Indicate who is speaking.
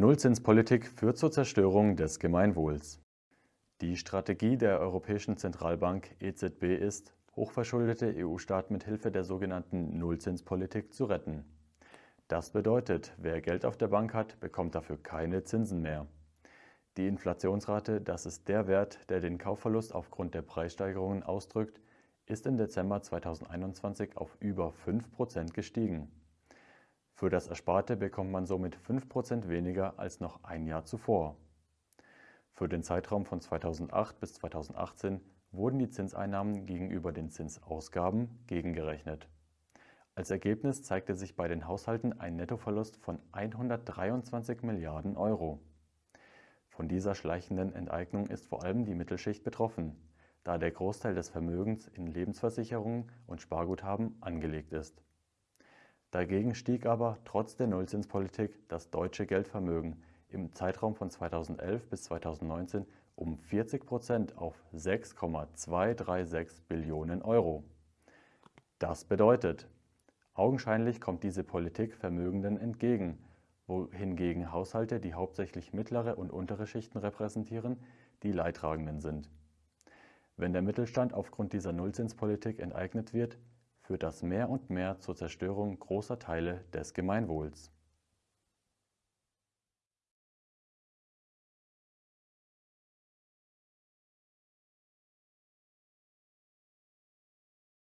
Speaker 1: Nullzinspolitik führt zur Zerstörung des Gemeinwohls. Die Strategie der Europäischen Zentralbank EZB ist, hochverschuldete EU-Staaten mit Hilfe der sogenannten Nullzinspolitik zu retten. Das bedeutet, wer Geld auf der Bank hat, bekommt dafür keine Zinsen mehr. Die Inflationsrate, das ist der Wert, der den Kaufverlust aufgrund der Preissteigerungen ausdrückt, ist im Dezember 2021 auf über 5% gestiegen. Für das Ersparte bekommt man somit 5% weniger als noch ein Jahr zuvor. Für den Zeitraum von 2008 bis 2018 wurden die Zinseinnahmen gegenüber den Zinsausgaben gegengerechnet. Als Ergebnis zeigte sich bei den Haushalten ein Nettoverlust von 123 Milliarden Euro. Von dieser schleichenden Enteignung ist vor allem die Mittelschicht betroffen, da der Großteil des Vermögens in Lebensversicherungen und Sparguthaben angelegt ist. Dagegen stieg aber trotz der Nullzinspolitik das deutsche Geldvermögen im Zeitraum von 2011 bis 2019 um 40 Prozent auf 6,236 Billionen Euro. Das bedeutet, augenscheinlich kommt diese Politik Vermögenden entgegen, wohingegen Haushalte, die hauptsächlich mittlere und untere Schichten repräsentieren, die Leidtragenden sind. Wenn der Mittelstand aufgrund dieser Nullzinspolitik enteignet wird, führt das mehr und mehr zur Zerstörung großer Teile des Gemeinwohls.